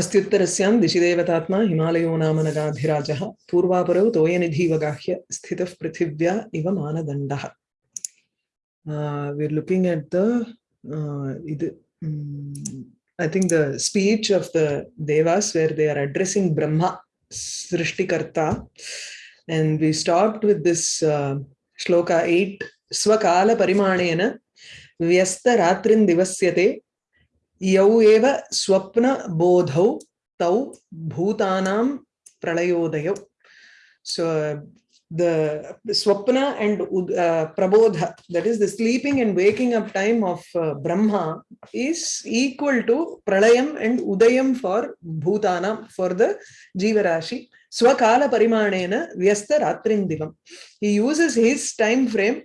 अस्त्युत्तरस्यां दिशिदेवतात्मा हिमालयो नाम नगाधिराजः पूर्वापरौ तोयनिधिवगाह्य स्थितः पृथिव्या इव Uh, looking at the uh, mm, I think the speech of the Devas where they are addressing Brahma, Srishtikarta. And we stopped with this uh, shloka 8, Swakala Parimanena Vyasta Ratrin Divasyate Eva Swapna Bodhau Tau Bhutanam Pralayodayau. So uh, the swapna and uh, prabodha, that is the sleeping and waking up time of uh, Brahma is equal to pralayam and udayam for bhutana, for the jivarashi. Swakala parimanena vyasta ratrindivam. He uses his time frame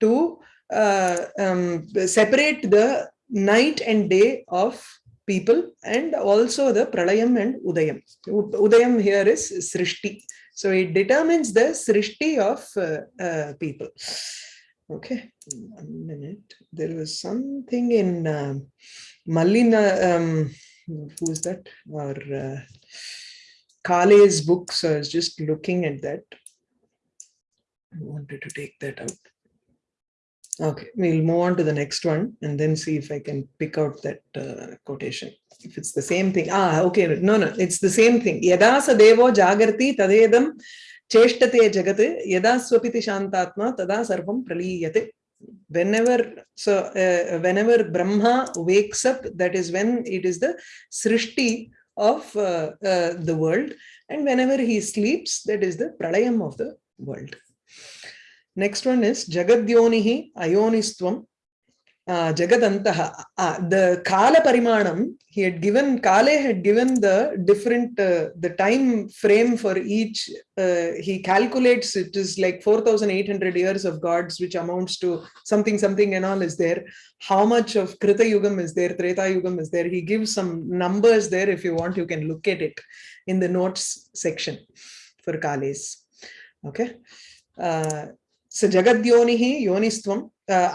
to uh, um, separate the night and day of people and also the pralayam and udayam. Udayam here is srishti. So it determines the srishti of uh, uh, people. Okay, one minute. There was something in uh, Malina, um, who is that? Or uh, Kale's book. So I was just looking at that. I wanted to take that out. Okay, we'll move on to the next one and then see if I can pick out that uh, quotation. If it's the same thing. Ah, okay. No, no, it's the same thing. Yada sadevo jagarti tadedam cheshtate jagat yada swapiti shantatma tada sarvam praliyate. Whenever, so uh, whenever Brahma wakes up, that is when it is the srishti of uh, uh, the world. And whenever he sleeps, that is the pralayam of the world. Next one is Jagadyonihi Ayonistvam uh, Jagadantaha. Uh, the Kala Parimanam, he had given, Kale had given the different, uh, the time frame for each, uh, he calculates it is like 4,800 years of gods, which amounts to something, something and all is there. How much of Krita Yugam is there, Treta Yugam is there. He gives some numbers there. If you want, you can look at it in the notes section for Kales. Okay. Uh, स जगद्योनिः योनिस्त्वम्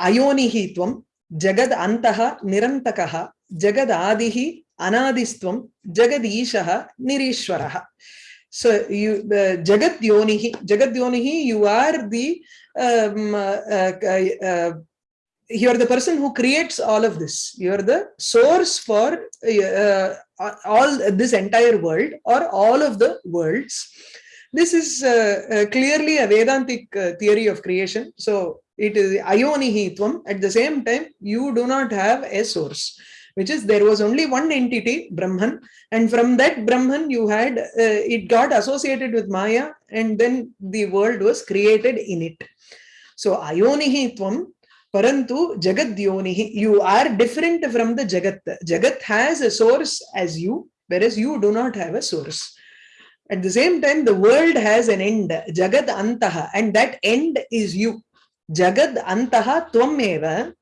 अयोनिः त्वं जगद् अन्तः निरन्तकः जगदादिः अनादिस्त्वं जगदीशः निरीश्वरः so you uh, jagat yonihi jagat yonihi you are the um, uh, uh, you are the person who creates all of this you are the source for all this entire world or all of the worlds this is uh, uh, clearly a Vedantic uh, theory of creation. So it is ayonihitvam. At the same time, you do not have a source, which is there was only one entity, Brahman, and from that Brahman you had, it got associated with Maya, and then the world was created in it. So ayonihitvam Parantu Jagat Yonihi, you are different from the Jagat. Jagat has a source as you, whereas you do not have a source. At the same time, the world has an end, Jagad Antaha, and that end is you. Jagad Antaha Twameva,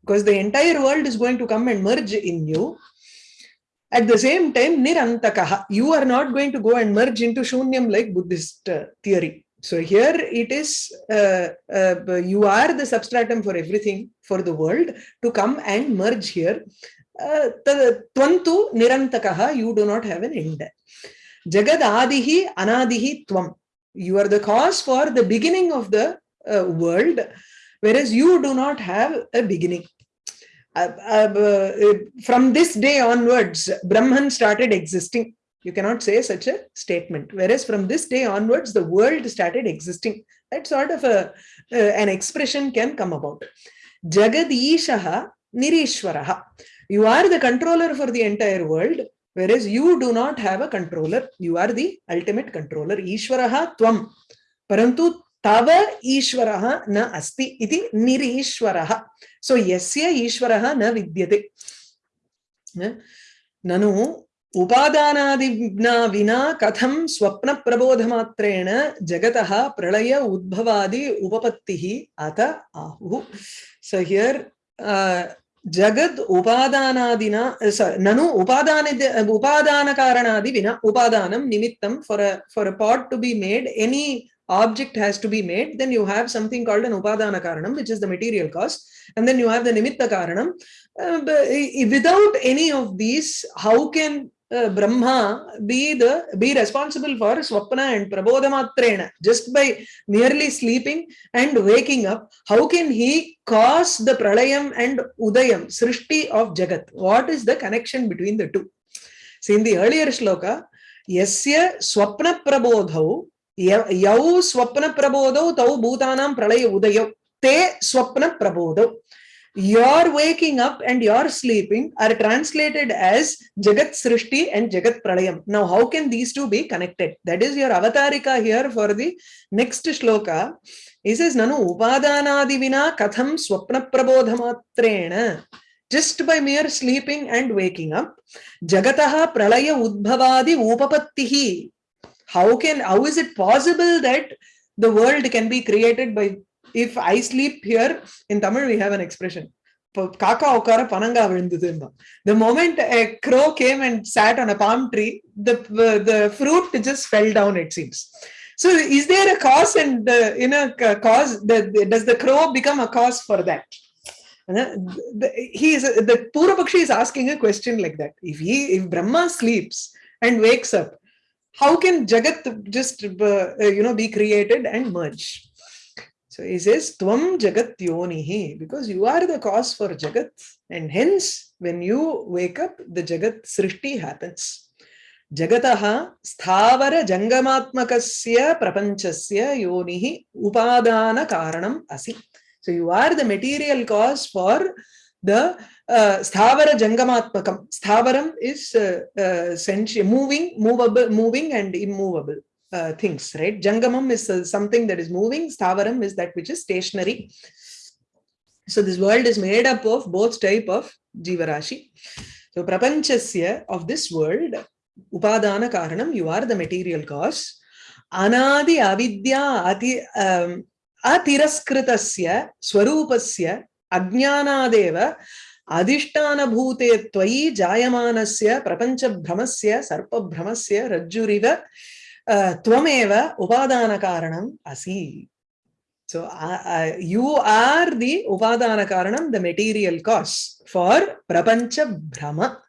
because the entire world is going to come and merge in you. At the same time, Nirantakaha, you are not going to go and merge into Shunyam like Buddhist uh, theory. So here it is, uh, uh, you are the substratum for everything for the world to come and merge here. Uh, Twantu Nirantakaha, you do not have an end. Jagad Adihi Anadihi Tvam. You are the cause for the beginning of the uh, world, whereas you do not have a beginning. Uh, uh, from this day onwards, Brahman started existing. You cannot say such a statement. Whereas from this day onwards, the world started existing. That sort of a, an expression can come about. Jagad Ishaha Nirishwaraha. You are the controller for the entire world, whereas you do not have a controller you are the ultimate controller ishwaraha tvam parantu tava ishwaraha na asti iti nirishwaraha so yasya ishwaraha na vidyate nanu उपादानादिना विना कथं स्वप्नप्रबोधमात्रेण जगतः प्रलय उद्भवादि उपपत्तिः अत आहुः so here ಜಗದ್ nanu ನನು ಉಪಾದಾನ Upadana ಕಾರಣಾದಿ ವಿನ nimittam for a for a pot to be made any object has to be made, then you have something called an upadana karanam, which is the material cause, and then you have the nimitta karanam. Uh, without any of these, how can Brahma be the be responsible for Swapna and Prabodhamatrena just by merely sleeping and waking up. How can he cause the Pralayam and Udayam, Srishti of Jagat? What is the connection between the two? See, in the earlier shloka, Yasya Swapna Prabodhau, Yau Swapna Prabodhau, Tau Bhutanaam Pralaya Udayau, Te Swapna Prabodhau your waking up and your sleeping are translated as jagat srishti and jagat pralayam. Now how can these two be connected? That is your avatarika here for the next shloka. He says nanu upadanadi vina katham swapna prabodhamatrena just by mere sleeping and waking up jagataha pralaya udbhavadi upapattihi. How can how is it possible that the world can be created by if i sleep here in tamil we have an expression. The moment a crow came and sat on a palm tree the the fruit just fell down it seems. So is there a cause and uh, you know cause does the crow become a cause for that? He is the Purvapakshi is asking a question like that. If he if brahma sleeps and wakes up how can jagat just uh, you know be created and merge so he says tvam jagat yonihi because you are the cause for jagat and hence when you wake up the jagat srishti happens. Jagataha sthavara jangamatmakasya prapanchasya yonihi upadana karanam asi. So you are the material cause for the uh, sthavara jangamatmakam. Sthavaram is uh, uh, moving movable moving and immovable uh, things right jangamam is uh, something that is moving sthavaram is that which is stationary so this world is made up of both type of jivarashi so prapanchasya of this world upadana karanam you are the material cause anadi avidya ati um, atiraskritasya swarupasya अज्ञानादेव अधिष्ठानभूते त्वयि जायमानस्य प्रपञ्चभ्रमस्य सर्पभ्रमस्य रज्जुरिव Twamev upadana karanam asi. So uh, you are the upadana karanam, the material cause for prapancha brahma,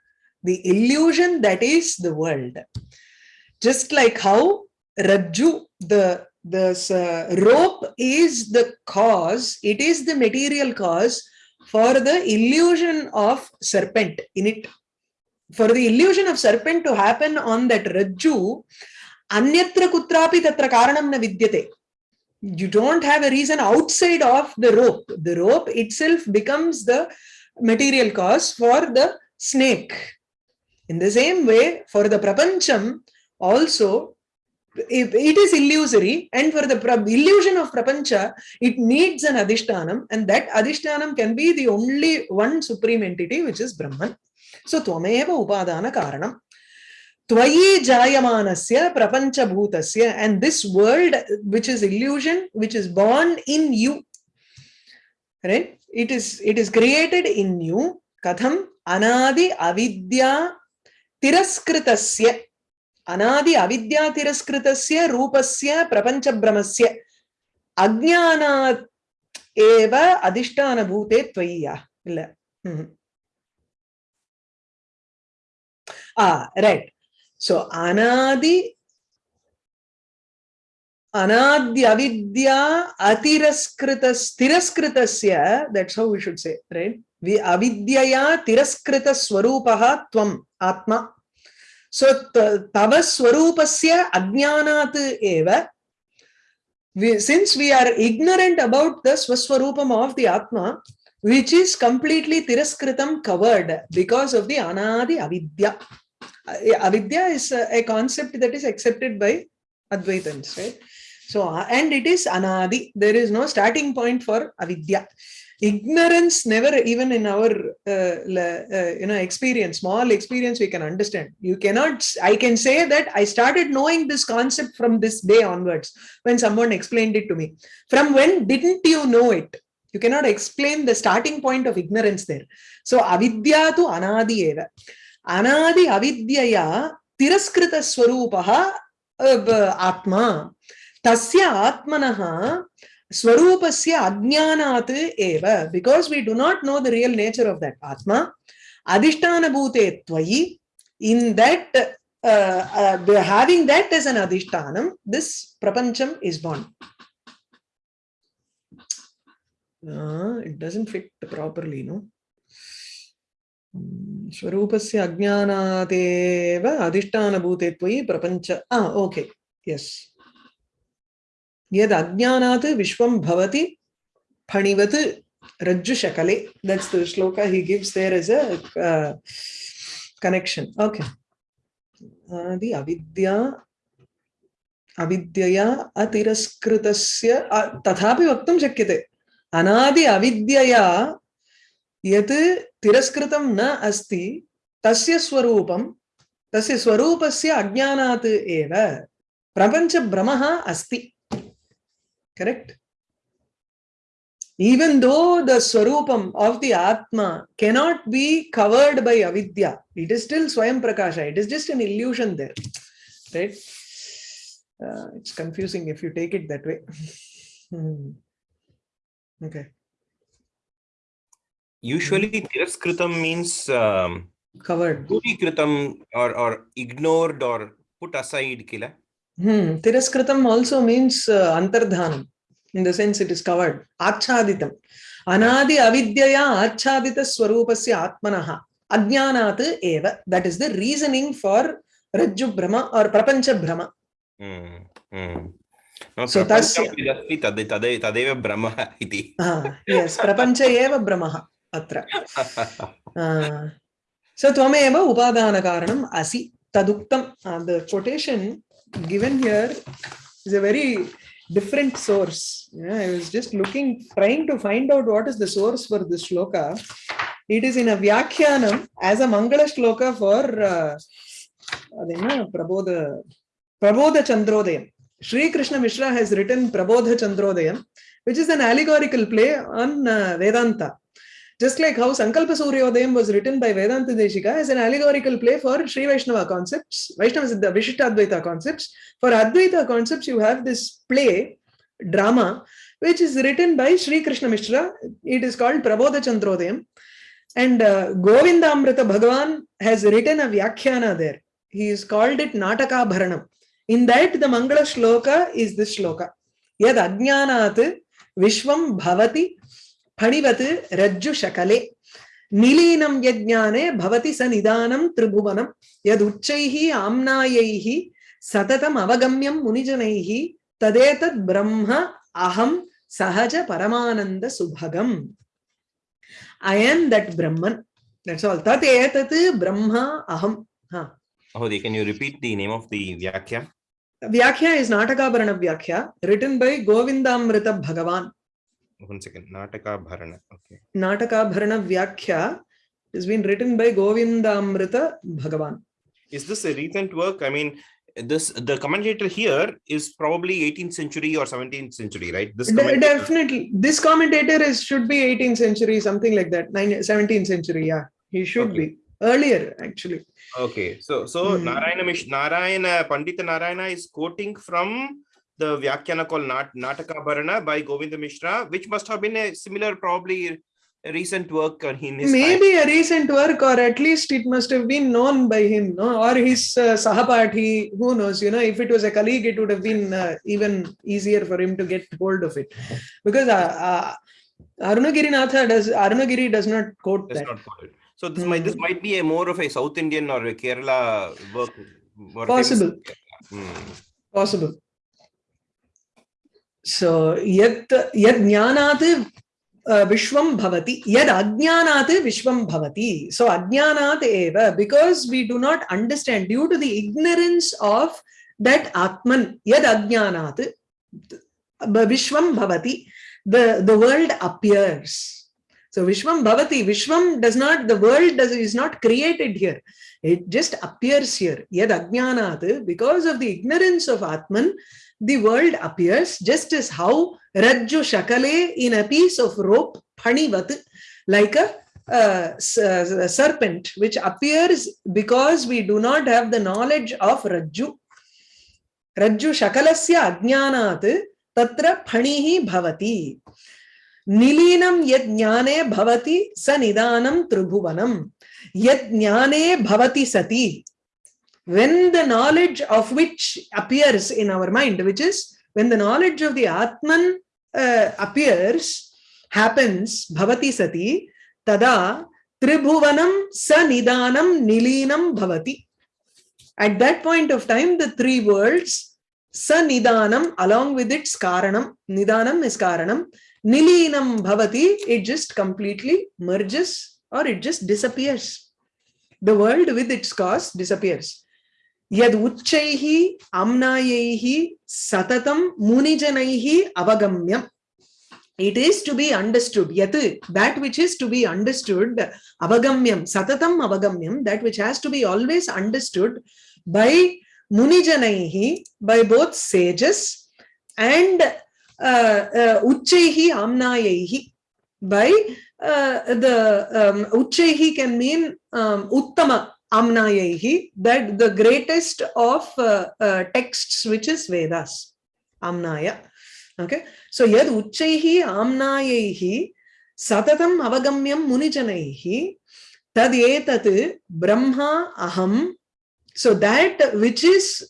the illusion that is the world. Just like how Rajju, the this uh, rope is the cause, it is the material cause for the illusion of serpent in it. For the illusion of serpent to happen on that Rajju, anyatra kutrapi tatra karanam na vidyate you don't have a reason outside of the rope the rope itself becomes the material cause for the snake in the same way for the prapancham also it is illusory and for the illusion of prapancha it needs an adhishtanam and that adhishtanam can be the only one supreme entity which is brahman so tvameva upadana karanam Twayi jayamanasya prapanchabhutasya. And this world, which is illusion, which is born in you. Right? It is, it is created in you. Katham anadi avidya tiraskritasya, Anadi avidya tiraskrtasya rupasya prapanchabrahmasya. Ajnana eva adhishtana bhute twayiya. Illa. Ah, right. So anadi, anadi avidya atiraskrita stiraskrita that's how we should say, right? We avidyaya tiraskrita swarupaha tvam atma. So tava swarupasya ajnanat eva. We, since we are ignorant about the swaswarupam of the Atma, which is completely tiraskritam covered because of the anadi avidya. Avidya is a, concept that is accepted by Advaitans, right? So, and it is anadi. There is no starting point for avidya. ignorance never even in our uh, uh, you know experience small experience we can understand you cannot i can say that i started knowing this concept from this day onwards when someone explained it to me from when didn't you know it you cannot explain the starting point of ignorance there so avidya tu anadi eva अनादि अविद्यया तिरस्कृतस्वरूपः आत्मा। तस्य आत्मनः स्वरूपस्य अज्ञानात् एव। Because we do not know the real nature of that atma अधिष्ठानभूते त्वयि in that having that as an adhishtanam this prapancham is born. Uh, it doesn't fit properly no? स्वरूपस्य अज्ञानादेव अधिष्ठानभूते त्वयि प्रपञ्च। Ah okay yes. यद् अज्ञानात् विश्वं भवति फणिवत् रज्जुशकले। The shloka he gives there as a uh, connection. Okay. आदि अविद्या अविद्यया अतिरस्कृतस्य तथापि वक्तुं शक्यते। अनादि अविद्यया यत् तिरस्कृतं न अस्ति तस्य स्वरूपं तस्य स्वरूपस्य अज्ञानात् एव प्रपञ्चभ्रमः अस्ति correct even though the swarupam of the atma cannot be covered by avidya it is still swayam prakasha it is just an illusion there right uh, it's confusing if you take it that way hmm. okay usually tiraskritam means um, covered kritam or or ignored or put aside kila hmm tiraskritam also means uh, antardhanam in the sense it is covered achaditam anadi avidyaya achadita swarupasya atmanaha ajnanat eva that is the reasoning for rajju brahma or prapancha brahma mm, mm. No, so tasya tadeva tadeva brahma iti ah yes prapancha अत्र। सो त्वमेव उपादानकारणम् असि। तदुक्तं the quotation given here is a very different source just looking trying to find out what is the source for the shloka it is in a vyakhyanam as a mangalashloka for अदेन Prabodha Prabodhachandrodayam Shri Krishna Mishra has written Prabodhachandrodayam which is an allegorical play on Vedanta Just like how Sankalpa Suryodayam was written by Vedanta Deshika as an allegorical play for Sri Vaishnava concepts, Vaishnava the Vishishtadvaita concepts. For Advaita concepts, you have this play, drama, which is written by Sri Krishna Mishra. It is called Prabodha Chandrodayam. And uh, Govinda Amrita Bhagavan has written a Vyakhyana there. He has called it Nataka Bharanam. In that, the Mangala Shloka is this Shloka. Yad Ajnanat Vishwam Bhavati फणिवत् रज्जु शकले निलीनं यज्ञाने भवति स निदानं त्रिभुवनं यदुच्चैः आम्नायैः सततम् अवगम्यं मुनिजनैः तदेतद् ब्रह्म अहं सहज परमानन्द सुभगम् I am that Brahman. That's all. Tat etat Brahma aham. Huh. Ahodi, can you repeat the name of the Vyakhya? Vyakhya is Natakabarana Vyakhya, written by Govindamrita Bhagavan. One second. Nataka bharana. Okay. Nataka bharana vyakhya has been written by govindamrita bhagavan. Is this a recent work? I mean this the commentator here is probably 18th century or 17th century right? This definitely. This commentator is should be 18th century something like that. 17th century yeah. He should okay. be earlier actually. Okay. So so mm. narayana Mish, narayana pandita narayana is quoting from the Vyakhyana called Nat Nataka Bharana by Govinda Mishra, which must have been a similar, probably recent work in his Maybe time. a recent work, or at least it must have been known by him, no? or his uh, Sahapati, who knows, you know, if it was a colleague, it would have been uh, even easier for him to get hold of it. Because uh, uh, Arunagiri Natha does, Arunagiri does not quote does that. Not quote. So this, mm. might, this might be a more of a South Indian or a Kerala work. Possible. Mm. Possible. So yet yet jnanat vishwam bhavati yet ajnanat vishwam bhavati so ajnanat eva because we do not understand due to the ignorance of that atman yet ajnanat vishwam bhavati the the world appears so vishwam bhavati vishwam does not the world does is not created here it just appears here yad ajnanat because of the ignorance of atman the world appears just as how Rajju Shakale in a piece of rope, Phanivat, like a, uh, serpent, which appears because we do not have the knowledge of Rajju. Rajju Shakalasya Ajnanat Tatra Phanihi Bhavati. Jnane bhavati sa nidanam tribhuvanam. Yat jnane bhavati sati. When the knowledge of which appears in our mind, which is when the knowledge of the Atman uh, appears, happens, bhavati sati, tada tribhuvanam sanidanam nilinam bhavati. At that point of time, the three worlds, sanidanam, along with its karanam, nidanam is karanam, nilinam bhavati, it just completely merges or it just disappears. The world with its cause disappears. Yad uchchaihi amnayaihi satatam munijanaihi avagamyam. It is to be understood. That which is to be understood, avagamyam, satatam avagamyam, that which has to be always understood by munijanaihi, by both sages and uh, uh, uchchaihi by uh, the um, uchchaihi can mean um, uttama amnayaihi, that the greatest of uh, uh, texts which is Vedas, amnaya. Okay, so yad uchchaihi amnayaihi satatam avagamyam munijanaihi tad etat brahma aham. So that which is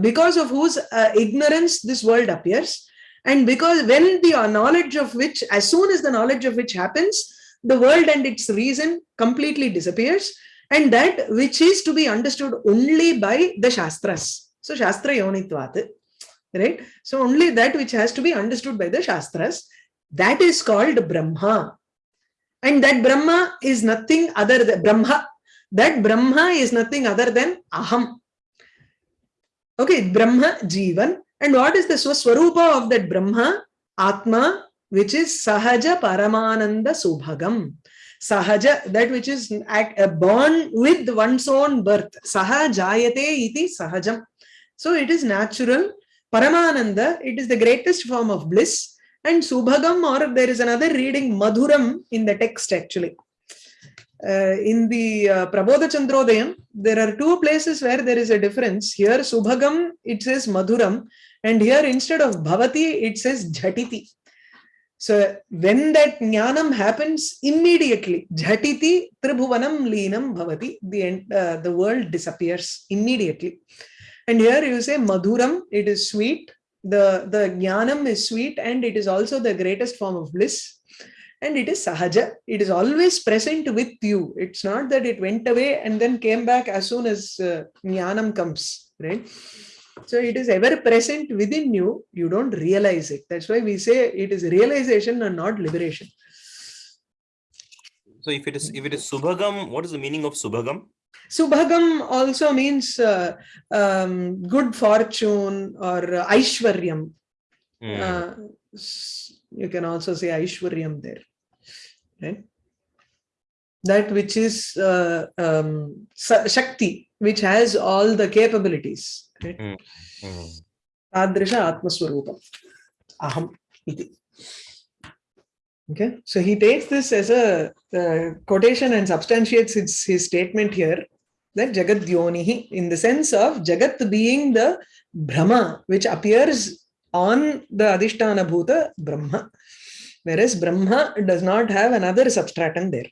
because of whose uh, ignorance this world appears, and because when the knowledge of which, as soon as the knowledge of which happens, the world and its reason completely disappears, and that which is to be understood only by the Shastras. So Shastra Yonitvat, right? So only that which has to be understood by the Shastras, that is called Brahma. And that Brahma is nothing other than Brahma. That Brahma is nothing other than Aham. Okay, Brahma, Jivan. And what is the Swaswarupa of that Brahma? Atma, which is Sahaja Paramananda Subhagam. Sahaja, that which is born with one's own birth. Sahajayate iti Sahajam. So it is natural. Paramananda, it is the greatest form of bliss. And Subhagam, or there is another reading Madhuram in the text actually. Uh, in the uh, Prabodha Chandrodayam, there are two places where there is a difference. Here, Subhagam, it says Madhuram, and here instead of Bhavati, it says Jhatiti. So when that jnanam happens immediately, Jhatiti Tribhuvanam Leenam Bhavati, the, uh, the world disappears immediately. And here you say Madhuram, it is sweet. The, the jnanam is sweet and it is also the greatest form of bliss and it is sahaja it is always present with you it's not that it went away and then came back as soon as uh, jnanam comes right so it is ever present within you you don't realize it that's why we say it is realization and not liberation so if it is if it is subhagam what is the meaning of subhagam subhagam also means uh, um, good fortune or uh, aishwaryam mm. uh, you can also say Aishwaryam there. Right? That which is uh, um, Shakti, which has all the capabilities. Mm. Mm. Tadrisha Atmaswarupam. Aham iti. Okay, so he takes this as a uh, quotation and substantiates his, his statement here that Jagat Yonihi in the sense of Jagat being the Brahma, which appears on the Adhishtana Bhuta Brahma, whereas Brahma does not have another substratum there.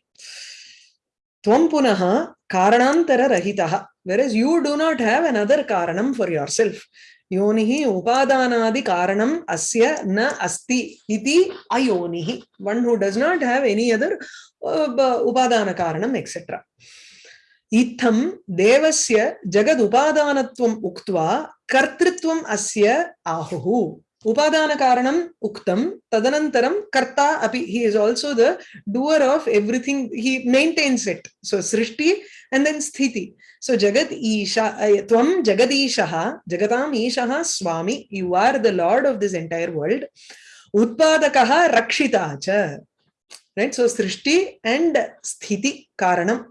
Tvam punaha karanantara rahitaha, whereas you do not have another karanam for yourself. Yonihi upadanadi karanam asya na asti iti ayonihi. One who does not have any other uh, upadana karanam, etc. Itham devasya jagad upadanatvam uktva kartritvam asya ahuhu. Upadana uktam tadanantaram karta api. He is also the doer of everything. He maintains it. So srishti and then sthiti. So jagat isha, tvam jagadishaha, jagatam ishaha swami. You are the lord of this entire world. Utpadakaha rakshita cha. Right. So srishti and sthiti karanam.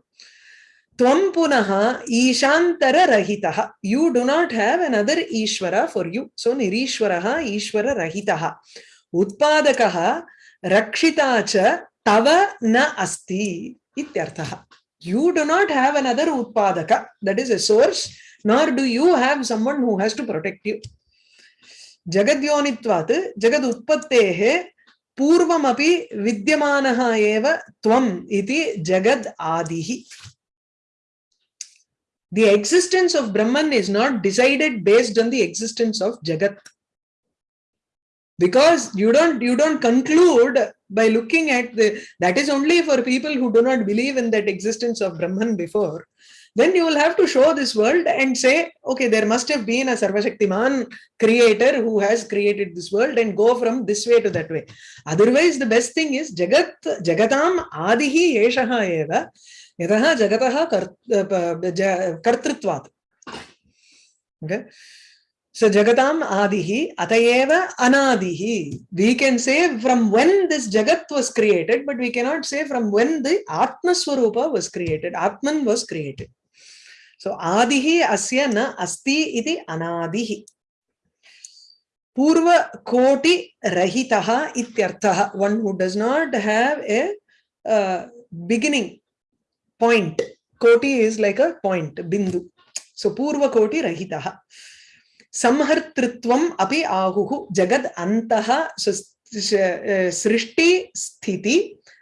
Tvam punaha ishantara rahitaha. You do not have another Ishvara for you. So nirishvaraha Ishvara rahitaha. Utpadakaha rakshitacha tava na asti ityarthaha. You do not have another Utpadaka, that is a source, nor do you have someone who has to protect you. Jagadyonitvat, Jagad Utpattehe पूर्वमपि विद्यमानः एव त्वम् इति जगद् आदिः The existence of Brahman is not decided based on the existence of Jagat. Because you don't you don't conclude by looking at the that is only for people who do not believe in that existence of Brahman before. Then you will have to show this world and say, okay, there must have been a Sarvashaktiman creator who has created this world and go from this way to that way. Otherwise, the best thing is Jagat Jagatam Adihi Yeshaha Eva यहाँ जगत कर्तृत्वात्। Okay so जगताम् आदिः, अत एव अनादिः। We can say from when this जगत was created but we can not say from when the आत्मस्वरूप was created Atman was created so आदिः अस्य न अस्ति इति अनादिः पूर्व कोटि रहितः इत्यर्थः one who does not have a beginning point. Koti is like a point, bindu. So Purva Koti Rahitaha. संहर्तृत्वम अपि आहुः जगद अंतः सृष्टि स्थिति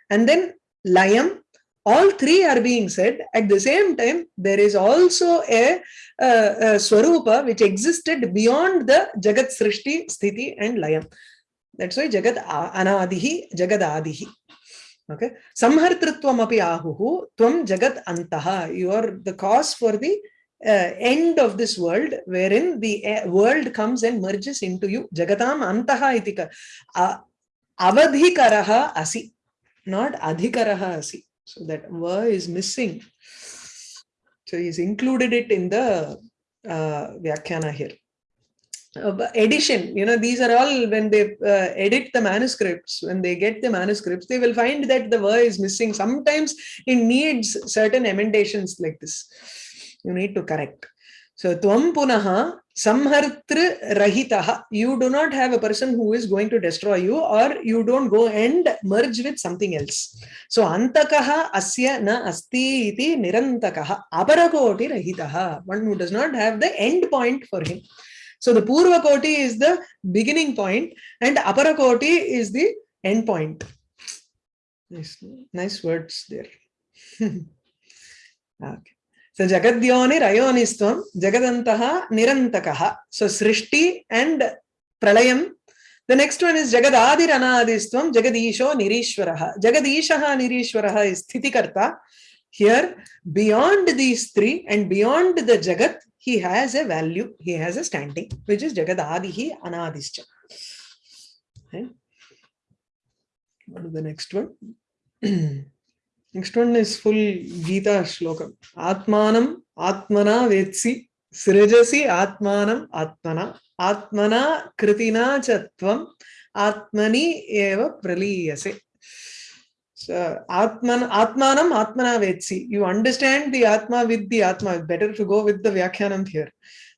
and then layam all three are being said at the same time there is also a, a, a swarupa which existed beyond the jagat srishti sthiti and layam that's why jagat anadihi jagad adihi okay samhartritvam api ahuhu tvam jagat antaha you are the cause for the uh, end of this world wherein the uh, world comes and merges into you jagatam antaha itika uh, avadhikaraha asi not adhikaraha asi so that va is missing so he's included it in the uh, vyakhyana here uh, edition you know these are all when they uh, edit the manuscripts when they get the manuscripts they will find that the va is missing sometimes it needs certain emendations like this you need to correct. So tvam punaha samhartri rahitaha. You do not have a person who is going to destroy you or you don't go and merge with something else. So antakaha asya na asti iti nirantakaha aparakoti rahitaha. One who does not have the end point for him. So the purva koti is the beginning point and upper aparakoti is the end point. Nice, nice words there. okay. So Jagadhyonirayonistvam Jagadantaha Nirantakaha. So Srishti and Pralayam. The next one is Jagadadir Anadistvam Jagadisho Nirishwaraha. Jagadishaha Nirishwaraha is Sthitikarta. Here, beyond these three and beyond the Jagat, he has a value, he has a standing, which is Jagadadihi Anadischa. Okay. What is the next one? Next one is full Gita shlokam. Atmanam Atmana Vetsi Srijasi Atmanam Atmana Atmana Kritina Chatvam Atmani Eva Praliyase. Atman Atmanam Atmana Vetsi. You understand the Atma with the Atma. Better to go with the Vyakhyanam here.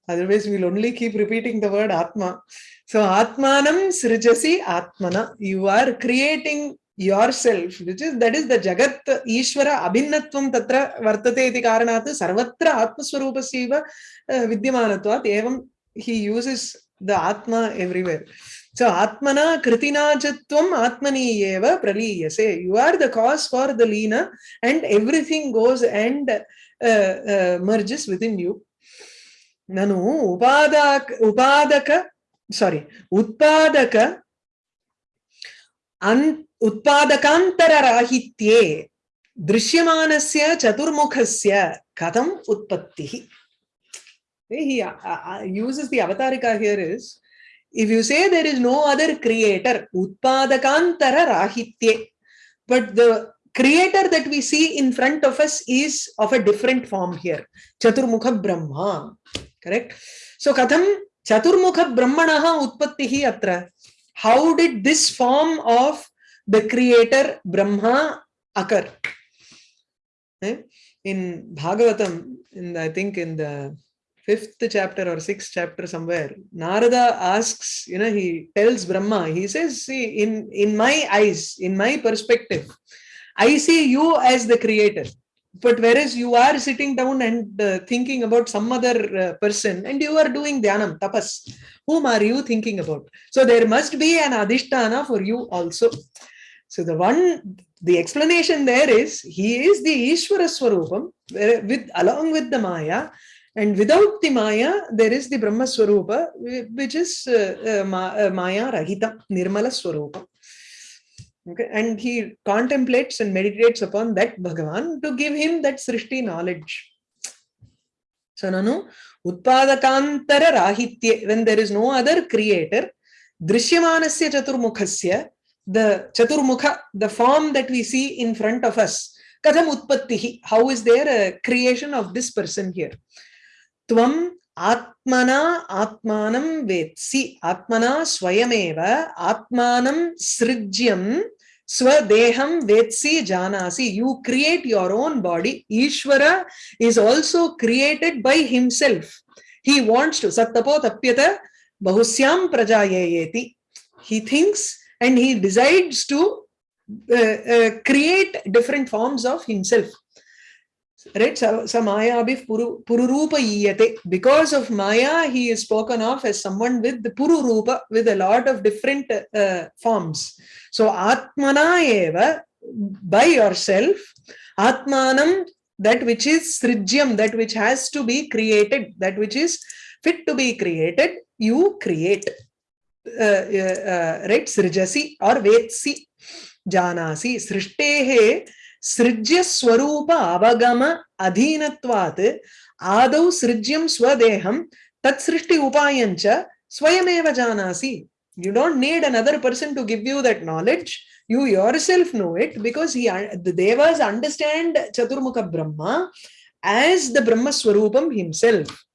Otherwise, we'll only keep repeating the word Atma. So Atmanam Srijasi Atmana. You are creating yourself which is that is the jagat ishvara abhinnatvam tatra vartate iti karanat sarvatra atmaswarupasya uh, vidyamanatvat evam he uses the atma everywhere so atmana kritinajatvam atmani eva praliyase you are the cause for the lina and everything goes and uh, uh, merges within you nanu upadak upadaka sorry utpadaka an उत्पादकान्तरराहित्ये दृश्यमानस्य चतुर्मुखस्य कथम् उत्पत्तिः he uh, uh, uses the avatarika here is if you say there is no other creator utpadakantara rahitye. But the creator that we see in front of us is of a different form here. Chaturmukha brahma. Correct? So katham chaturmukha brahmanaha utpattihi atra. How did this form of the creator Brahma occur. Eh? In Bhagavatam, in I think in the fifth chapter or sixth chapter somewhere, Narada asks, you know, he tells Brahma, he says, see, in, in my eyes, in my perspective, I see you as the creator. But whereas you are sitting down and uh, thinking about some other uh, person and you are doing dhyanam, tapas, whom are you thinking about? So there must be an adhisthana for you also. So the one the explanation there is he is the Ishvara Swarupam with along with the Maya and without the Maya there is the Brahma Swarupa which is uh, uh, uh, Maya Rahita Nirmala Swarupa. Okay, and he contemplates and meditates upon that Bhagavan to give him that Srishti knowledge. So Nanu Utpadakantara Rahitye when there is no other creator Drishyamanasya Chaturmukhasya the chaturmukha the form that we see in front of us katham utpattihi how is there a creation of this person here त्वं आत्मना आत्मानं वेत्सि। आत्मना स्वयमेव, आत्मानं सृज्यं स्वदेहं वेत्सि जानासि। You create your own body Ishwar is also created by himself he wants to सत्तपो तप्यत बहुस्याम प्रजायेति he thinks and he decides to create different forms of himself right so, so maya puru, pururupa iyate because of maya he is spoken of as someone with the pururupa with a lot of different uh, forms so atmana eva by yourself atmanam that which is srijyam that which has to be created that which is fit to be created you create uh, uh, right srijasi or vetsi janasi srishtehe सृज्य स्वरूप अवगम अधीनत्वात् आदौ सृज्यं स्वदेहं तत्सृष्टि उपायञ्च स्वयमेव जानासि you don't need another person to give you that knowledge you yourself know it because he the devas understand chaturmukha brahma as the brahma swarupam himself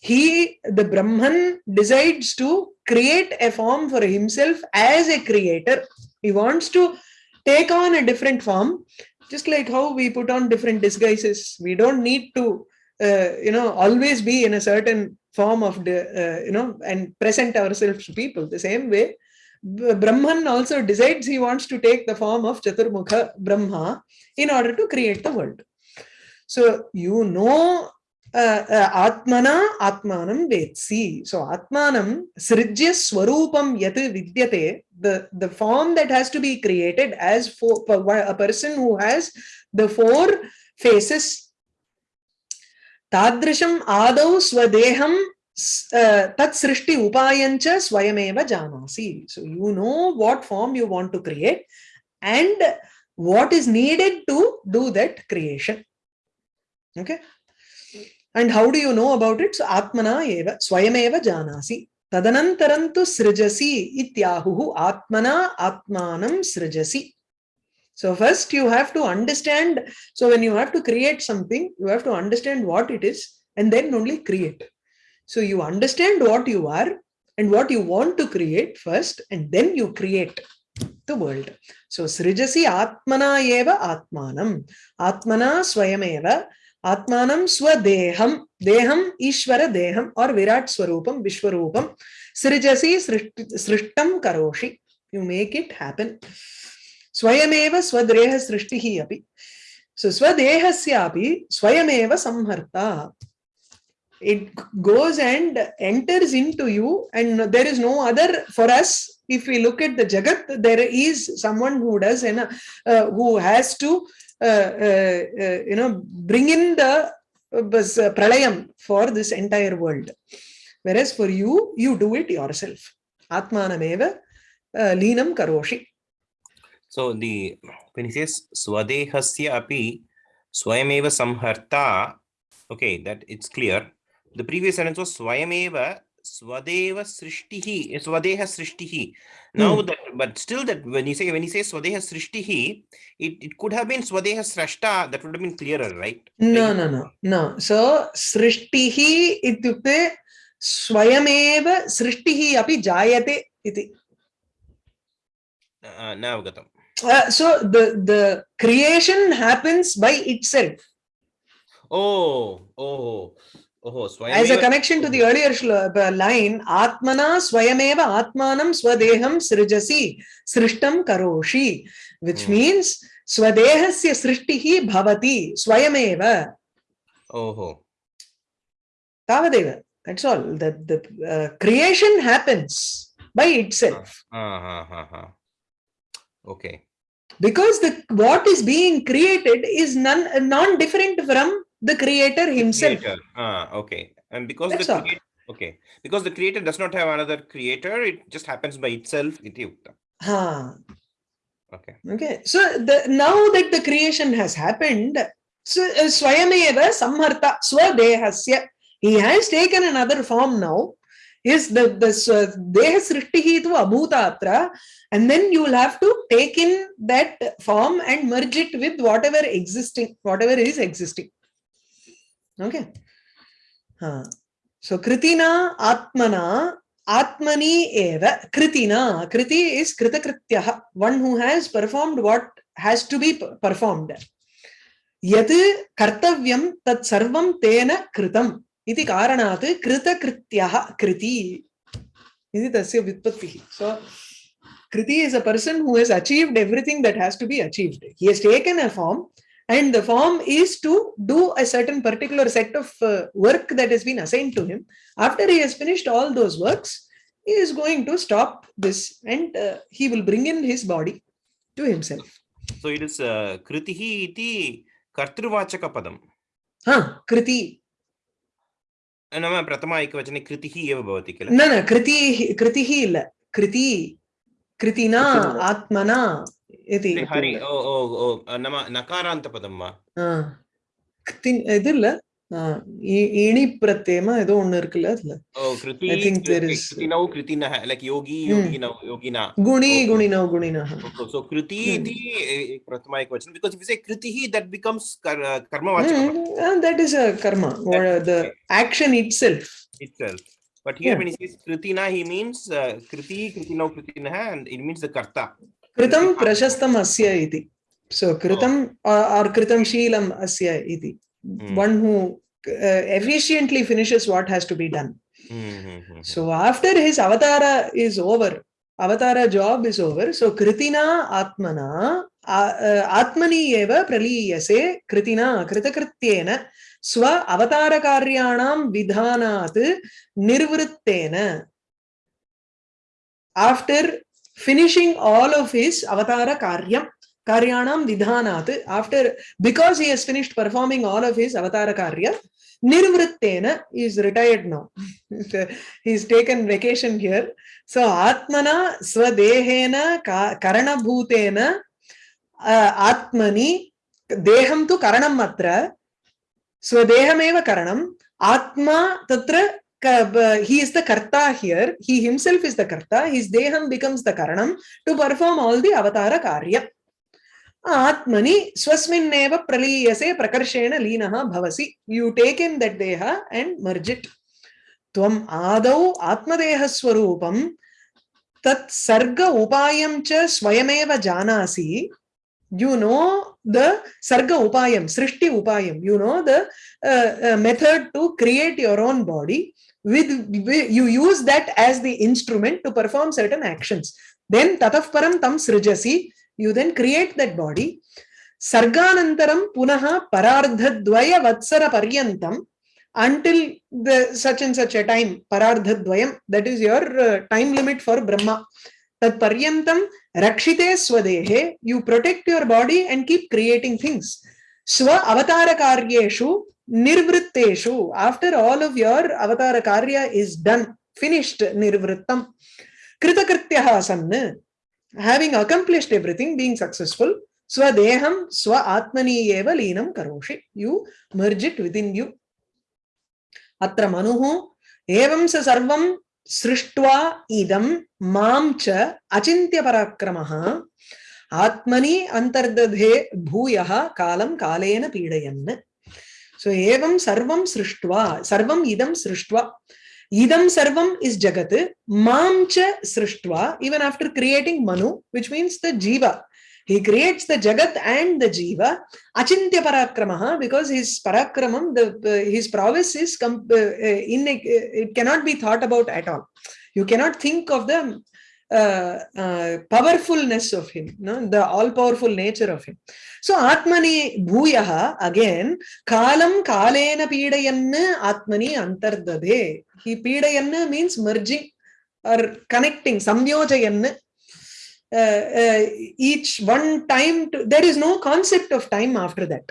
he the brahman decides to create a form for himself as a creator he wants to take on a different form just like how we put on different disguises we don't need to uh, you know always be in a certain form of the uh, you know and present ourselves to people. The same way brahman also decides he wants to take the form of chaturmukha brahma in order to create the world. So you know आत्मना आत्मानं वेत्सि सो आत्मानं सृज्य स्वरूपं यत् विद्यते the the form that has to be created as for a person who has the four faces तादृशम आदौ स्वदेहं तत् सृष्टि उपायं च स्वयमेव जानासि so you know what form you want to create and what is needed to do that creation okay and how do you know about it? So Atmana eva swayameva janasi. Tadanantarantu srijasi ityahuhu Atmana Atmanam srijasi. So first you have to understand. So when you have to create something, you have to understand what it is and then only create. So you understand what you are and what you want to create first and then you create the world. So srijasi Atmana eva Atmanam. Atmana swayameva आत्मानम स्वदेहम देहम ईश्वर देहम और विराट स्वरूपम विश्वरूपम सृजसी सृष्टि करोषि। You make it happen स्वयमेव स्वदेह सृष्टि अभी सो स्वदेह स्वयमेव संहर्ता। It goes and enters into you and there is no other for us if you look at the jagat there is someone who an who has to you know bring in the uh, pralayam for this entire world. Whereas for you you do it yourself. Atmanameva uh, linam karoshi. So the when he says swadehasya api swayameva samharta okay that it's clear. The previous sentence was swayameva swadeva srishtihi swadeha srishtihi. Now Hmm. that but still that when you say when you say swadeha srishtihi it, it could have been swadeha srashta that would have been clearer right no no no no so srishtihi ityukte swayameva srishtihi api jayate iti uh, navagatam uh, so the the creation happens by itself oh oh oh as a connection to the earlier uh, line atmana swayameva atmanam swadeham srijasi srishtam karoshi which Hmm. means swadehasya srishtihi bhavati swayameva oh tavadeva that's all the the uh, creation happens by itself uh, uh, uh, uh. okay because the what is being created is none non different from the creator himself Creator. Ah, okay. And because That's the creator, okay, because the creator does not have another creator, it just happens by itself. Iti ukta. ha Okay. okay so the now that the creation has happened so uh, swayameva samharta swadehasya he has taken another form now is the the swa- deha srishtihi tu abhuta atra and then you will have to take in that form and merge it with whatever existing whatever is existing okay हाँ so कृतिना आत्मना आत्मनि एव कृतिना कृति is कृतकृत्यः one who has performed what has to be performed यत् कर्तव्यं तत् सर्वं तेन कृतम् इति कारणात् कृतकृत्यः कृति इति तस्य व्युत्पत्तिः so Kriti is a person who has achieved everything that has to be achieved he has taken a form and the form is to do a certain particular set of uh, work that has been assigned to him after he has finished all those works he is going to stop this and uh, he will bring in his body to himself So it is uh, kritihi iti kartruvachaka padam. ha kriti नाम प्रथमा एकवचने कृतिः एव भवति किल न न कृति कृतिः इल्ल कृति कृतिना कृतिना। आत्मना इति हरि ओ ओ ओ नाम नकारान्तपदं वा ஆ. கித்தி- இது இல்ல ஆ, இ- இணி பிரத்யேமா ஏதோ ஒண்ணு இருக்குல்ல அதுல ओ कृति I think there is- कृतिनौ कृतिनः like Yogi Hmm. योगिनौ योगिना गुणी Okay. गुणिनौ गुणिनः so kriti Hmm. iti eh, prathama ekvachan because if you say kritihi that becomes kar, uh, karmavachaka padam that is a karma or the action itself itself but here Yeah. when he says kritina he means uh, kriti kritinau kritinah and it means the karta कृतं प्रशस्तम् अस्य इति। सो oh. कृतम् आर् कृतं शीलम् अस्य इति। One who efficiently finishes what has to be done so after his avatar is over avatar job is over so कृतिना आत्मना आत्मनि एव प्रलीयसे कृतिना कृतकृत्येन स्व अवतार कार्याणां विधानात् निर्वृत्तेन after finishing all of his avatara karyam karyanam vidhanat after because he has finished performing all of his avatara karya nirvrittena is retired now he's taken vacation here so atmana swadehena ka- karanabhutena uh, atmani deham tu karanam atra swadehameva karanam atma he is the karta here. He himself is the karta. His deham becomes the karanam to perform all the avatara karya. Atmani swasminneva praliyase prakarshena linaha bhavasi. You take in that deha and merge it. Tvam adau atmadeha swarupam tat sarga upayam cha swayameva janasi. you know the sarga upayam srishti upayam you know the uh, uh, method to create your own body with, you use that as the instrument to perform certain actions. Then tataf param tam srijasi you then create that body. Sarganantaram punaha parardhadvaya vatsara paryantam until the such and such a time parardhadvayam that is your uh, time limit for brahma. Tat paryantam rakshite swadehe you protect your body and keep creating things swa avatara karyeshu nirvritteshu after all of your avatara karya is done finished nirvrittam kritakrityah sanna having accomplished everything being successful swadeham swa atmani eva leenam karoshi you merge it within you atra manuhu evam sa sarvam सृष्ट्वा इदं माँ च अचिन्त्यपराक्रमः आत्मनि अन्तर्दधे भूयः कालं कालेन पीडयन् सो एवं सर्वं सृष्ट्वा सर्वम् इदं सृष्ट्वा idam sarvam is jagat mam cha srishtva even after creating manu which means the jiva he creates the jagat and the jiva achintya parakramaha because his parakramam the uh, his prowess is uh, in it cannot be thought about at all you cannot think of the uh, uh, powerfulness of him no? the all powerful nature of him. So atmani bhuyaha again kalam kalena pidayanna atmani antardade he pidayanna means merging or connecting samyojayanna. Uh, uh, each one time to, there is no concept of time after that.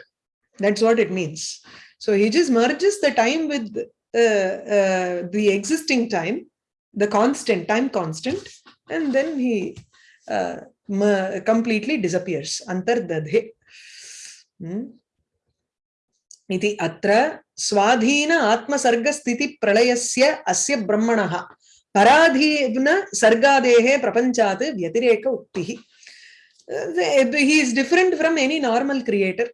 That's what it means. So he just merges the time with uh, uh, the existing time the constant time constant and then he uh, completely disappears antardadhe Hmm. इति अत्र स्वाधीन आत्मसर्गस्थितिप्रलयस्य अस्य ब्रह्मणः पराधीन सर्गादेः प्रपञ्चात् व्यतिरेक उक्तिः he is different from any normal creator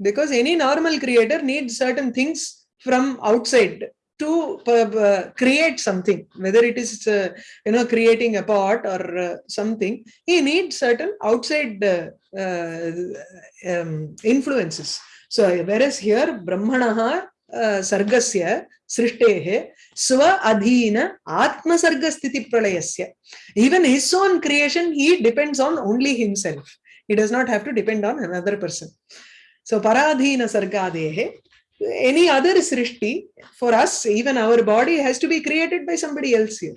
because any normal creator needs certain things from outside to uh, create something, whether it is, uh, you know, creating a pot or uh, something, he needs certain outside uh, uh, um, influences. So whereas here, Brahmanaha uh, sargasya srishtehe swa adhina atmasargasthiti pralayasya. Even his own creation, he depends on only himself. He does not have to depend on another person. So paradhina sargadehe any other srishti for us even our body has to be created by somebody else here.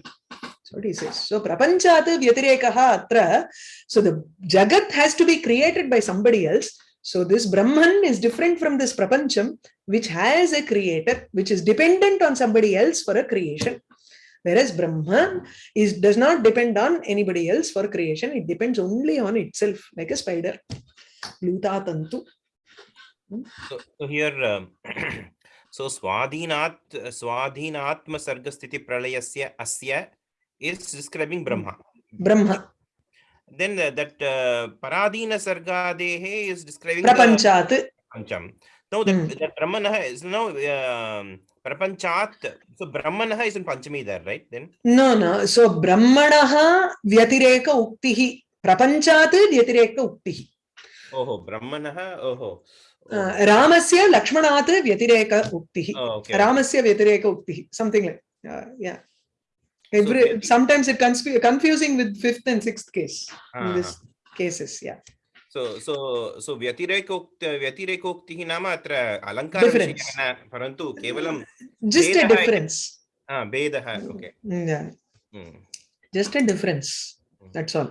What he says. So prapanchat vyatirekaha atra so the jagat has to be created by somebody else. So this brahman is different from this prapancham which has a creator which is dependent on somebody else for a creation. Whereas brahman is does not depend on anybody else for creation. It depends only on itself like a spider. Luta tantu So, so here, um, so Swadhinat Swadhinatma Sargasthiti Pralayasya Asya is describing Brahma. brahma Then the, that uh, Paradina Sargadehe is describing the prapanchat Pancham. Now that, Hmm. that Brahmanaha is now um, Prapanchat. So Brahmanaha is in Panchami there, right? Then no no so brahmanaha vyatireka uktihi prapanchat vyatireka uktihi oh Brahmanaha oh Uh, रामस्य लक्ष्मणात् व्यतिरेक उक्तिः oh, okay. रामस्य व्यतिरेक उक्तिः something like uh, yeah every व्यति- sometimes it consfu- confusing with fifth and sixth case in Ah, this cases yeah So so so व्यतिरेकोक्त व्यतिरेकोक्तिः नाम अत्र न परन्तु केवलं just a difference हा, भेदः Mm, yeah Hmm. just a difference that's all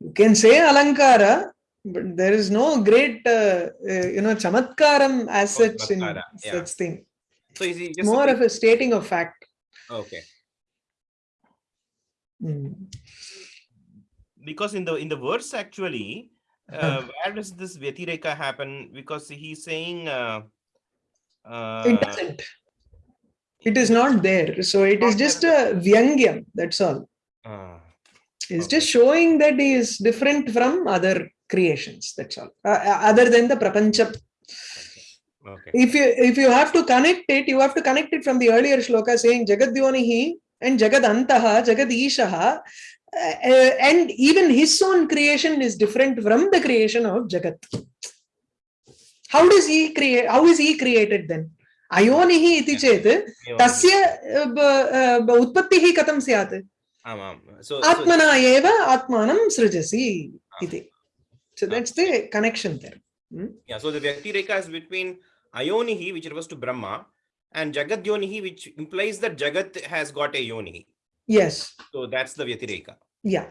you can say alankara but there is no great uh, uh, you know chamatkaram as Oh, such in chamatkara, yeah. such thing. So is it it's just more a of a stating of fact. Okay. Mm. because in the in the verse actually uh, where does this vyatireka happen? Because he's saying uh, uh, it doesn't. It is not there. So it is just a vyangyam that's all. Uh, it's Okay. just showing that he is different from other creations that's all uh, uh, other than the prapancham okay if you if you have to connect it you have to connect it from the earlier shloka saying jagadyonihi and jagadantaha jagadishaha uh, uh, and even his own creation is different from the creation of jagat how does he create how is he created then ayonihi iti chet तस्य अ, ब- अ, ब- उत्पत्तिः कथं स्यात् so, आत्मना एव आत्मानं सृजसि इति So that's the connection there. Hmm? Yeah, so the Vyatireka is between Ayonihi, which refers to Brahma, and Jagat Yonihi, which implies that Jagat has got a Yoni. Yes. So that's the Vyatireka. Yeah.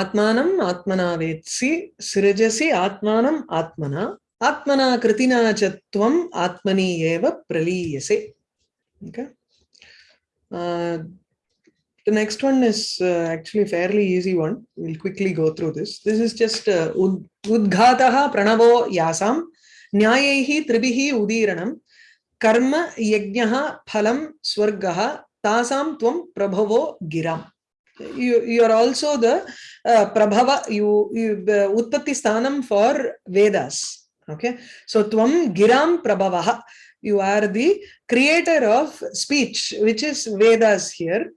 Atmanam ఆత్మనా వేత్సి Atmanam atmana. Atmana ఆత్మనా కృతినా Atmani ఆత్మని ఏవ Okay. Uh, the next one is uh, actually fairly easy one. We'll quickly go through this. This is just uh, Udghataha Pranavo Yasam Nyayehi Tribihi Udiranam Karma Yajnaha Phalam Swargaha Tasam Tvam Prabhavo Giram. You, you are also the uh, Prabhava, you, you the Utpatti Sthanam for Vedas. Okay, so Tvam Giram Prabhavaha. You are the creator of speech, which is Vedas here.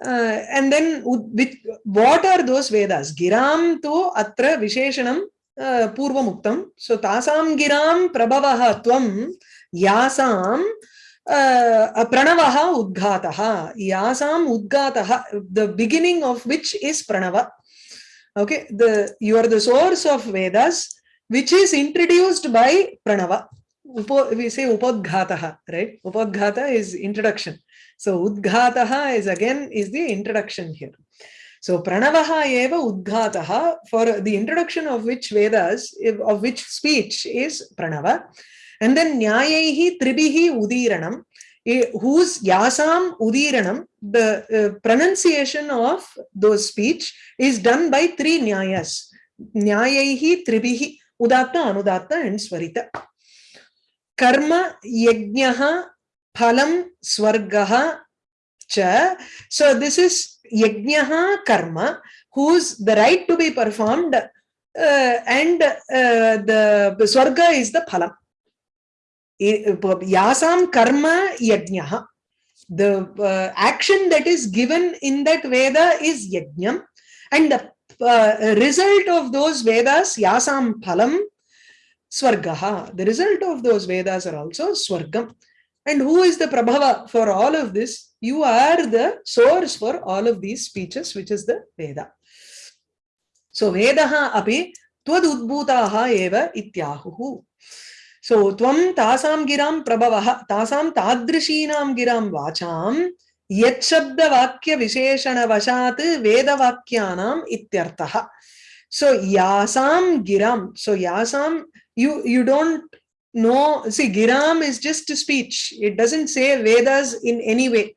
uh, and then with what are those vedas? Giram to atra visheshanam uh, पूर्वम् उक्तं सो so, तासां गिरां प्रभवः त्वं यासां uh, प्रणवः उद्घातः यासाम् उद्घातः the beginning of which is Pranav okay the you are the source of Vedas which is introduced by Pranav उप वि से उपोद्घातः right उपोद्घात is introduction So udghataha is again is the introduction here. So pranavaha eva udghataha for the introduction of which Vedas, of which speech is pranava. And then nyayaihi tribihi udiranam, eh, whose yasam udiranam, the uh, pronunciation of those speech is done by three nyayas. Nyayaihi tribihi udatta, anudatta and swarita. Karma yajnaha phalam swargaha cha. So this is yajnaha karma, whose the right to be performed uh, and uh, the, the swarga is the phalam. Yasam karma yajnaha. The uh, action that is given in that Veda is yajnam and the uh, result of those Vedas, yasam phalam, swargaha. The result of those Vedas are also swargam. And who is the Prabhava for all of this? You are the source for all of these speeches, which is the Veda. So Vedaha api twad udbhutaha eva ityahuhu. So tvam tasam giram prabhavaha tasam tadrishinam giram vacham yet shabda vakya visheshana vashat veda vakyanam ityartaha. So yasam giram. So yasam, you you don't know. See, giram is just a speech. It doesn't say Vedas in any way.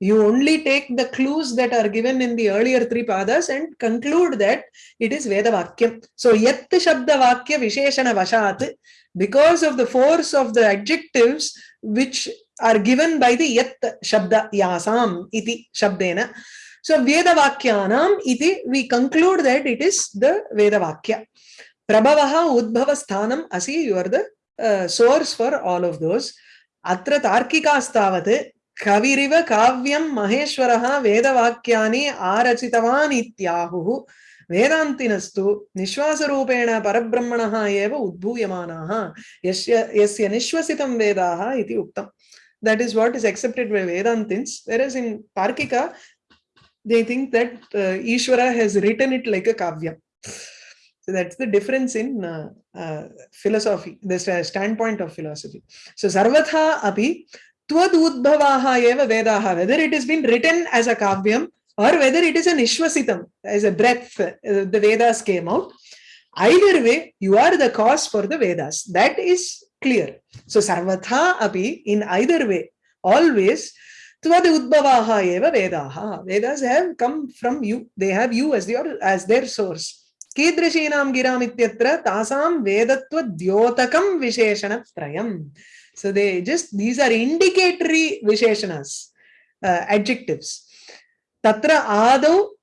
You only take the clues that are given in the earlier three padas and conclude that it is Veda Vakyam. So yat shabda vakya visheshana vashat, because of the force of the adjectives which are given by the yat shabda yasam iti shabdena. So Veda Vakyanam iti, we conclude that it is the Veda Vakya. Prabhavaha Udbhava Asi, you are the source for all of those. Atra Tarkikastavat Kaviriva Kavyam Maheshwaraha Vedavakyani Arachitavan Ityahuhu Vedantinastu Nishwasarupena Parabrahmanaha Eva Udbhuyamanaha Yasya Yasya Nishwasitam Vedaha Iti Uktam. That is what is accepted by Vedantins. Whereas in Tarkika, they think that uh, Ishvara has written it like a kavya. So that's the difference in uh, uh, philosophy, the sta- standpoint of philosophy. So Sarvatha api tvad udbhavaha eva vedaha, whether it has been written as a kavyam or whether it is an ishvasitam, as a breath, uh, the Vedas came out. Either way, you are the cause for the Vedas. That is clear. So Sarvatha api, in either way, always Tvad udbhavaha eva vedaha. Vedas have come from you. They have you as their as their source. कीदृशीनां गिराम् इत्यत्र तासां वेदत्वद्योतकं विशेषणत्रयम् so they just these are indicatory visheshanas uh, adjectives tatra adau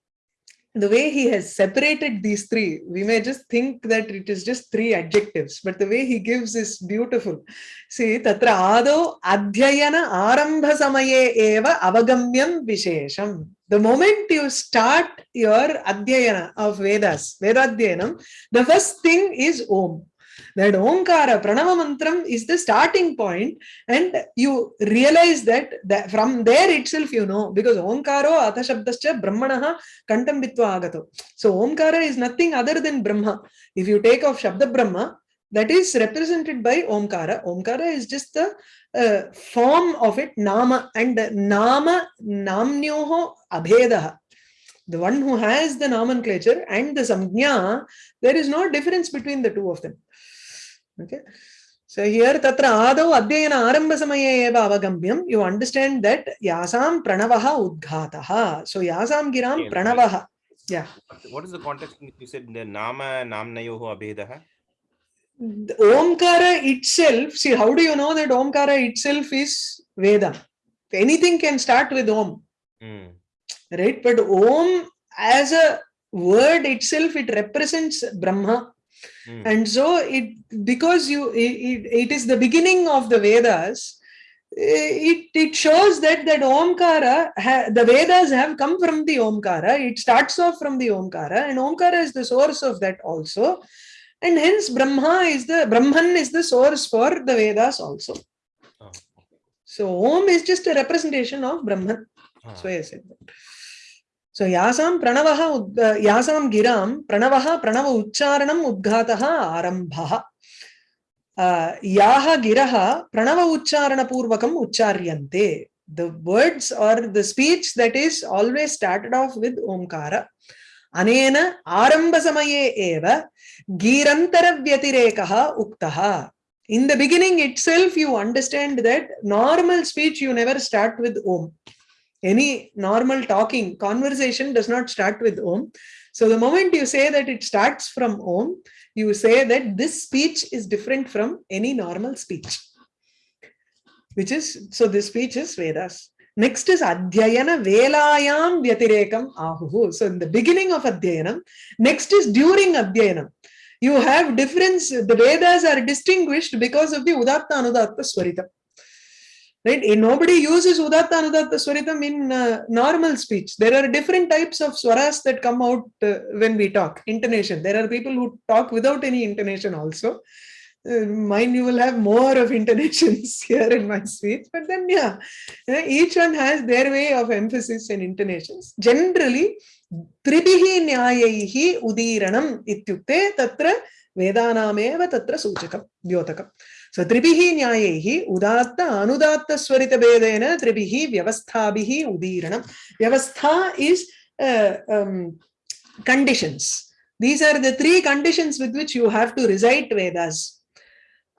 the way he has separated these three, we may just think that it is just three adjectives, but the way he gives is beautiful. See, tatra ado adhyayana arambha samaye eva avagamyam vishesham. The moment you start your adhyayana of Vedas, Vedadhyanam, the first thing is Om. That Omkara, Pranava Mantram is the starting point and you realize that, that from there itself you know because Omkaro Atashabdascha Brahmanaha Kantam Vitva Agato. So Omkara is nothing other than Brahma. If you take off Shabda Brahma, that is represented by Omkara. Omkara is just the uh, form of it, Nama, and Nama Namnyoho Abhedaha. The one who has the nomenclature and the Samjna, there is no difference between the two of them. Okay. So here tatra adau adhyayana arambha samaye eva avagamyam. You understand that yasam pranavaha udghataha. So yasam giram pranavaha. Yeah. What is the context in which you said the Nama Namnayoho Abhedaha? The Omkara itself, see, how do you know that Omkara itself is Veda? Anything can start with Om, Hmm. right? But Om as a word itself, it represents Brahma. Hmm. And so it because you it, it, it is the beginning of the Vedas, eh, it, it shows that that Omkara, ha, the Vedas have come from the Omkara. It starts off from the Omkara, and Omkara is the source of that also. And hence Brahma is the Brahman is the source for the Vedas also. Oh. So Om is just a representation of Brahman. Ah. So I said that. Uh, yasam giram pranavaha pranava uच्चारणम udghataha arambhaha. uh, yaha giraha pranava uchcharana purvakam uchcharyante the words or the speech that is always started off with omkara anena aramba samaye eva girantara vyatirekaha uktaha in the beginning itself you understand that normal speech you never start with om any normal talking conversation does not start with om. So the moment you say that it starts from om you say that this speech is different from any normal speech which is so this speech is vedas. Next is adhyayana velayam vyatirekam ahuhu so in the beginning of adhyayanam next is during adhyayanam you have difference the vedas are distinguished because of the udatta anudatta swaritam right and nobody uses udatta anudatta swaritam in uh, normal speech there are different types of swaras that come out uh, when we talk intonation there are people who talk without any intonation also uh, mine you will have more of intonations here in my speech but then yeah uh, each one has their way of emphasis and intonations generally त्रिभिः न्यायैः उदीरणम् इत्युक्ते तत्र वेदानामेव तत्र सूचकं द्योतकं सो त्रिभिः न्यायैः उदात्त अनुदात्तस्वरितभेदेन त्रिभिः व्यवस्थाभिः उदीरणं व्यवस्था is conditions these are the three conditions with which you have to recite vedas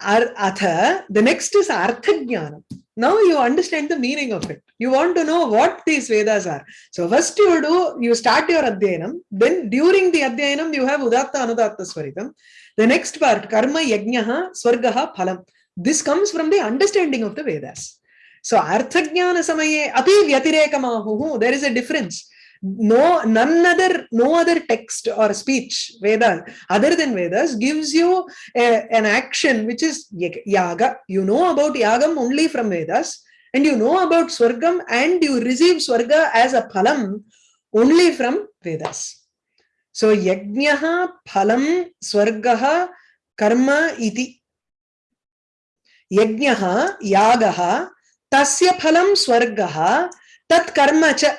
Ar atha the next is arthajnanam. now you understand the meaning of it you want to know what these vedas are. So first you do you start your adhyanam then during the adhyanam you have udatta anudatta swaritam the next part karma yajnaha swargaha phalam. This comes from the understanding of the vedas. So artha jnana samaye api vyatirekamahu there is a difference. No none other no other text or speech vedas other than vedas gives you a, an action which is yaga. You know about yagam only from vedas and you know about swargam and you receive swarga as a phalam only from vedas. So yajnaha phalam swargaha karma iti. Yajnaha yagaha tasya phalam swargaha tat karma cha.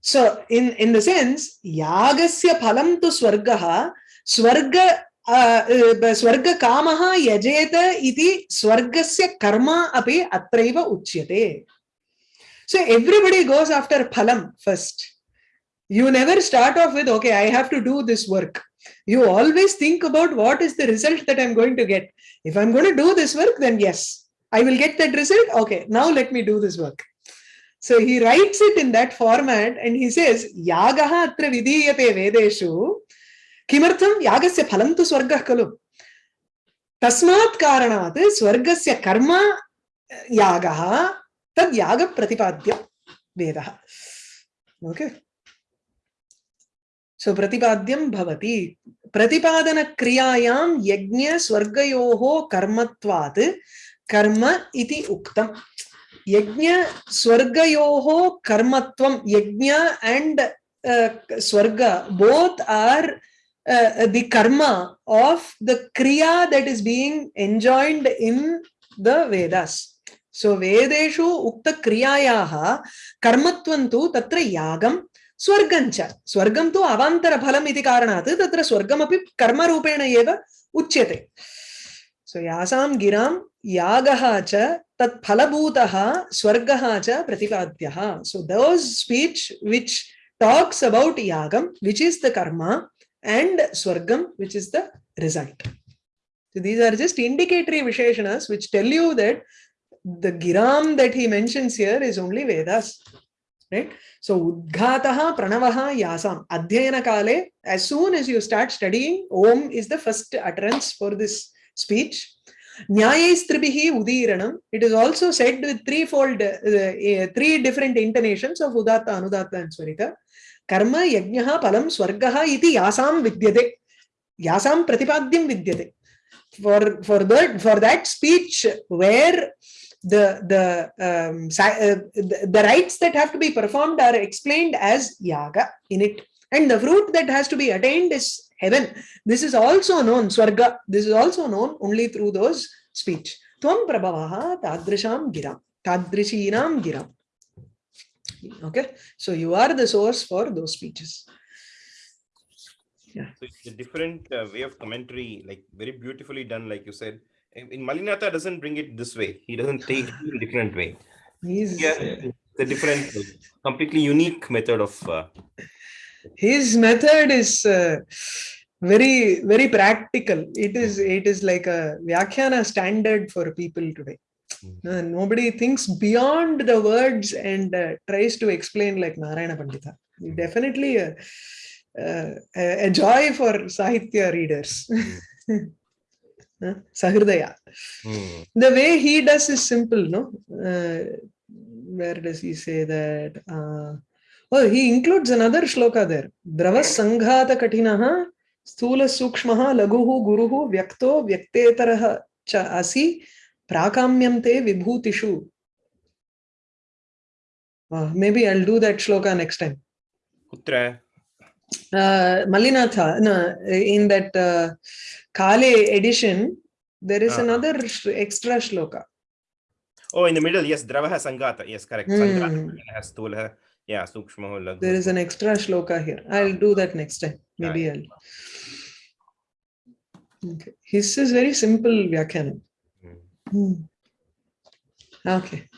So in in the sense yagasya phalam tu swargaha swarga स्वर्ग काम यजेत इति स्वर्गस्य कर्म अपि अत्रैव उच्यते. So everybody goes after फलम first you never start off with okay I have to do this work you always think about what is the result that I am going to get if I am going to do this work then yes I will get that result okay now let me do this work so he writes it in that format and he says यागः अत्र विधीयते वेदेषु किमर्थं? यागस्य फलं तु स्वर्गः खलु। तस्मात् कारणात् स्वर्गस्य कर्म यागः तद् यागप्रतिपाद्य वेदः। ओके। सो प्रतिपाद्यं भवति। प्रतिपादनक्रियायां यज्ञस्वर्गयोः कर्मत्वात् कर्म इति उक्तम् यज्ञ स्वर्गयोः कर्मत्वं यज्ञ एंड स्वर्ग both are uh, Uh, the karma of the kriya that is being enjoined in the Vedas. So Vedeshu Ukta Kriyayaha Karmatvantu Tatra Yagam Swargancha. Swargam tu Avantara Phalam iti Karanat Tatra Swargam api Karma Rupena Eva Uchyate. So Yasam Giram Yagaha cha Tat Phalabhutaha Swargaha cha Pratipadhyaha. So those speech which talks about Yagam, which is the karma, and swargam which is the result so these are just indicatory visheshanas which tell you that the giram that he mentions here is only vedas right so udghataha pranavaha yasam adhyayana kale as soon as you start studying om is the first utterance for this speech Nyayaistribihi udiranam. It is also said with threefold, uh, uh, three different intonations of Udatta, Anudatta and Swarita. कर्म यज्ञ फलम स्वर्ग इति यासां विद्यते यासां प्रतिपाद्यं विद्यते for for that for that speech where the the um, uh, the, the rites that have to be performed are explained as yaga in it and the fruit that has to be attained is heaven this is also known swarga this is also known only through those speech tvam prabhavaha tadrisham giram tadrishinam giram okay so you are the source for those speeches Yeah. So it's a different uh, way of commentary, like very beautifully done, like you said. In in Mallinatha doesn't bring it this way. He doesn't take it in a different way. He's Yeah, it's a different, completely unique method of. Uh, his method is uh, very very practical it is it is like a vyakhyana standard for people today. Uh, nobody thinks beyond the words and uh, tries to explain like narayana pandita definitely a, uh, a, a joy for sahitya readers Uh, sahridaya hmm. the way he does is simple no uh, where does he say that uh, oh he includes another shloka there drava sanghata katinaha sthula sukshmaha laguhu guruhu vyakto vyaktetarah cha asi prakamyam te vibhutishu Uh, maybe I'll do that shloka next time. Kutra. Uh, Malinatha, no, in that uh, Kale edition, there is Ah. another extra shloka. Oh, in the middle, yes, Dravaha Sangata. Yes, correct. Hmm. Sangata has Stula. Yeah, Sukshmaho Laghu. There is an extra shloka here. I'll do that next time. Maybe I'll. Okay. His is very simple Vyakhanam. Hmm. Okay.